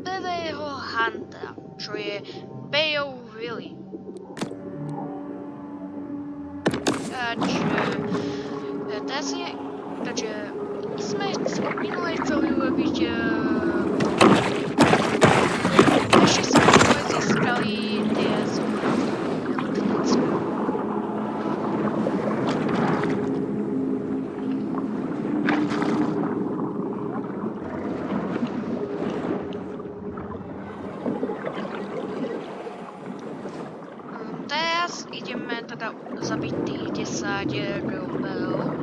prvého Huntera, čo je Bayou Willy. Takže, e, teraz je, takže sme minule chceli urobiť, uh, teraz ideme teda zabiť tých 10 rebelov.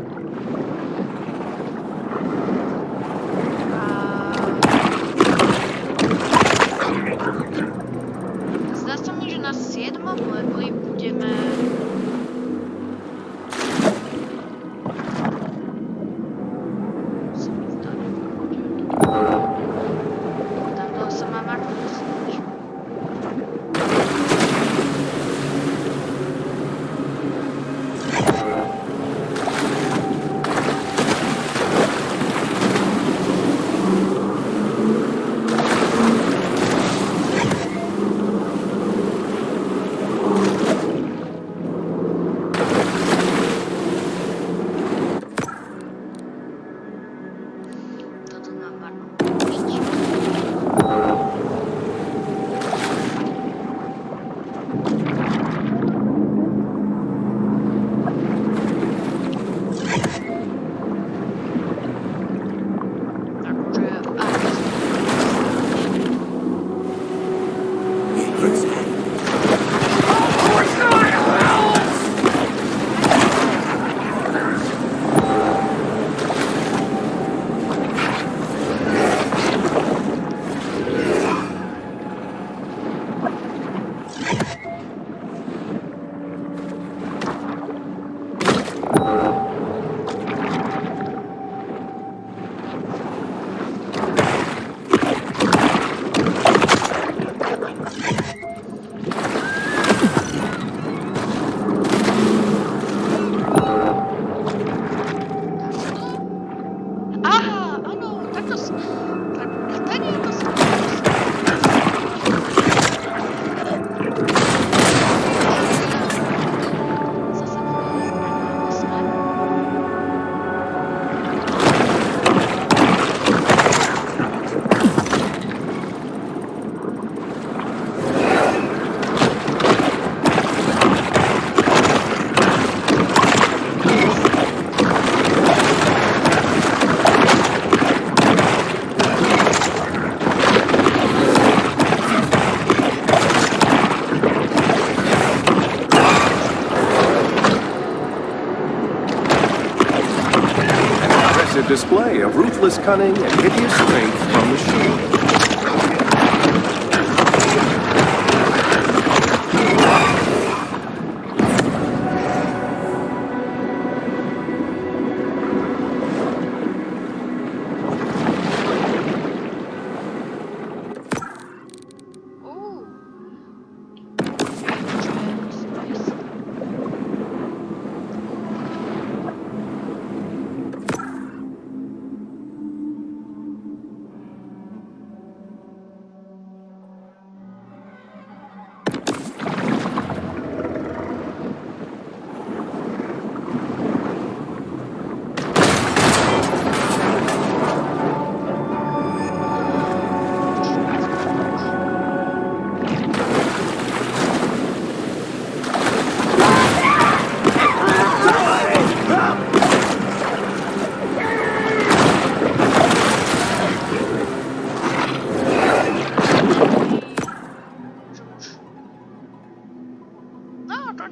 Cunning and hideous The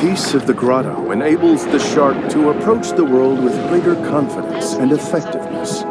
peace of the grotto enables the shark to approach the world with greater confidence and effectiveness.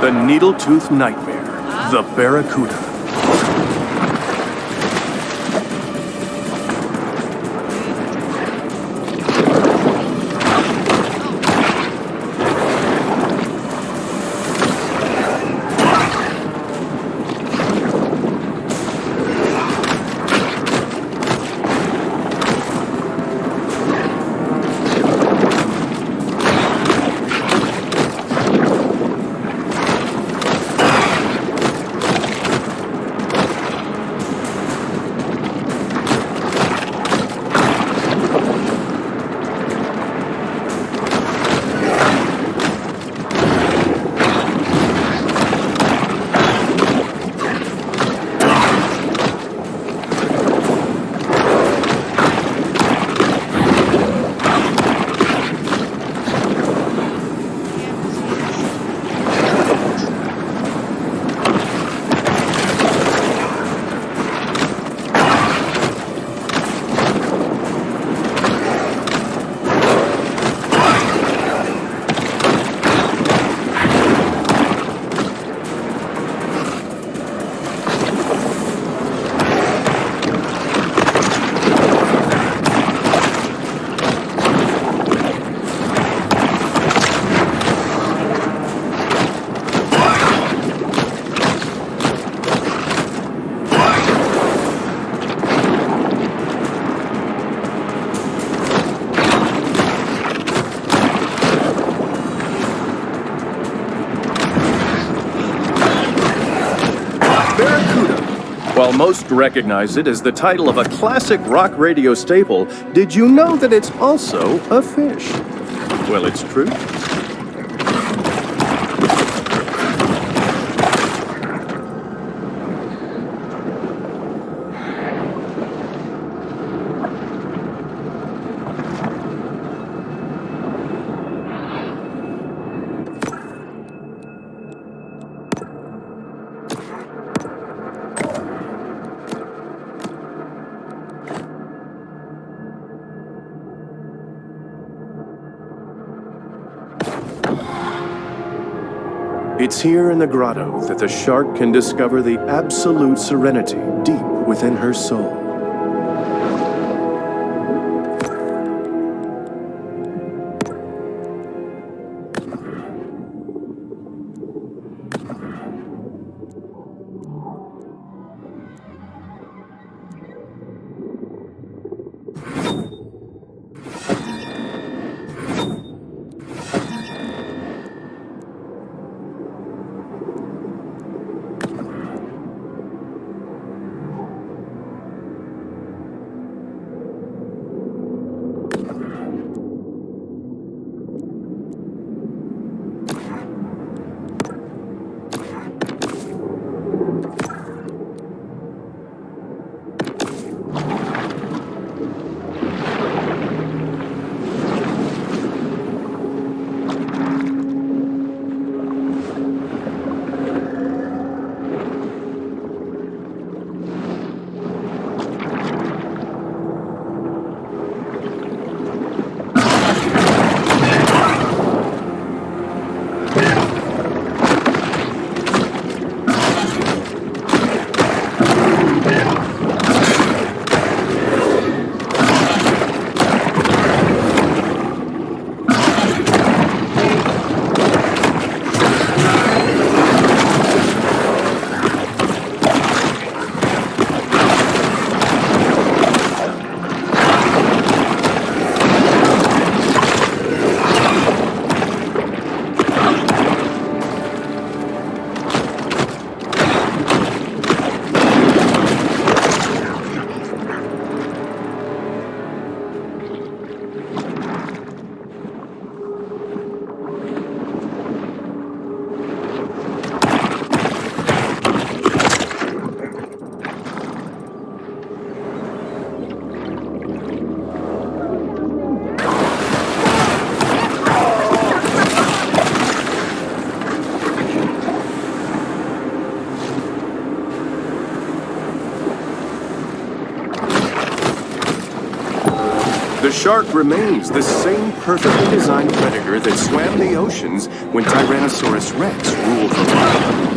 The Needletooth Nightmare, the Barracuda. Barracuda. Most recognize it as the title of a classic rock radio staple, did you know that it's also a fish? Well, it's true. It's here in the grotto that the shark can discover the absolute serenity deep within her soul. Shark remains the same perfectly designed predator that swam the oceans when Tyrannosaurus rex ruled the world.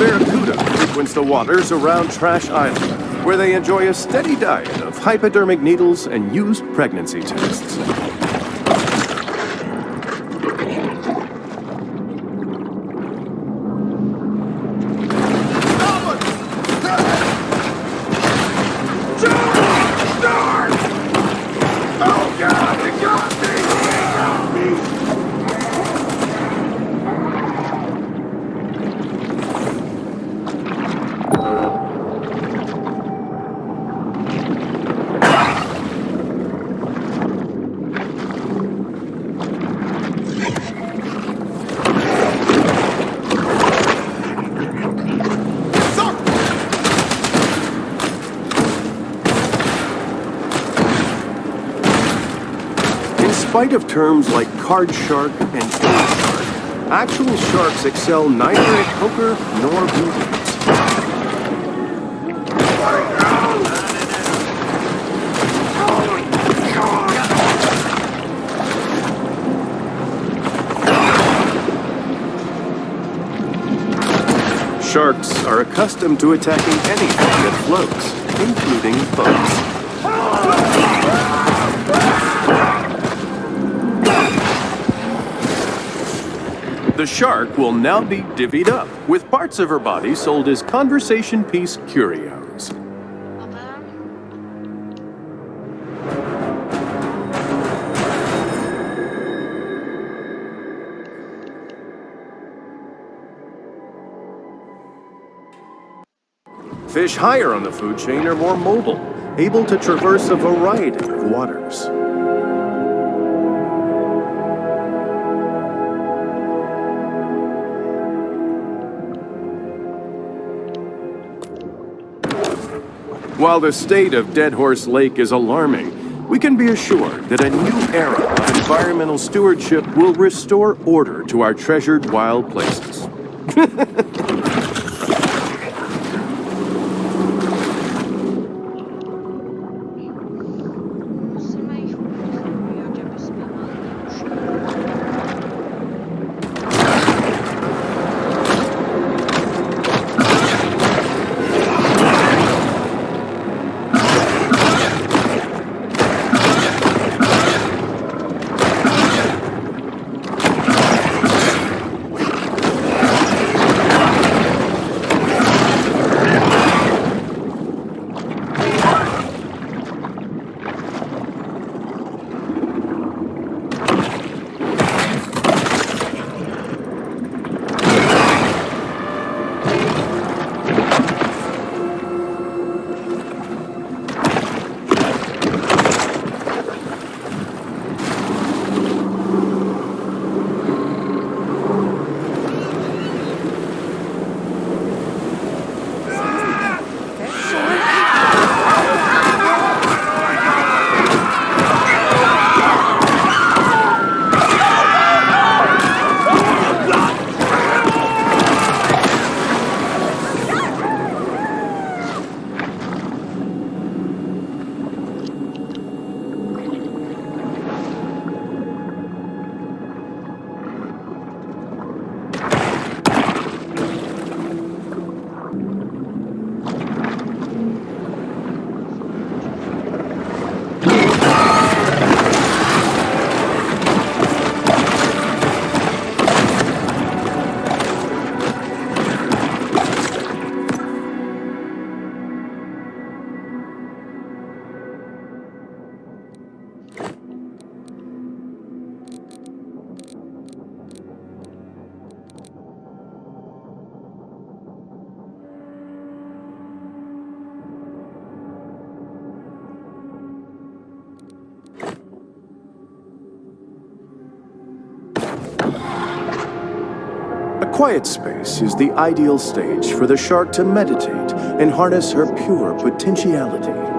Barracuda frequents the waters around Trash Island, where they enjoy a steady diet of hypodermic needles and used pregnancy tests. In spite of terms like card shark and king shark, actual sharks excel neither at poker nor billiards. Sharks are accustomed to attacking anything that floats, including boats. The shark will now be divvied up, with parts of her body sold as conversation piece curios. Fish higher on the food chain are more mobile, able to traverse a variety of waters. While the state of Dead Horse Lake is alarming, we can be assured that a new era of environmental stewardship will restore order to our treasured wild places. quiet space is the ideal stage for the shark to meditate and harness her pure potentiality.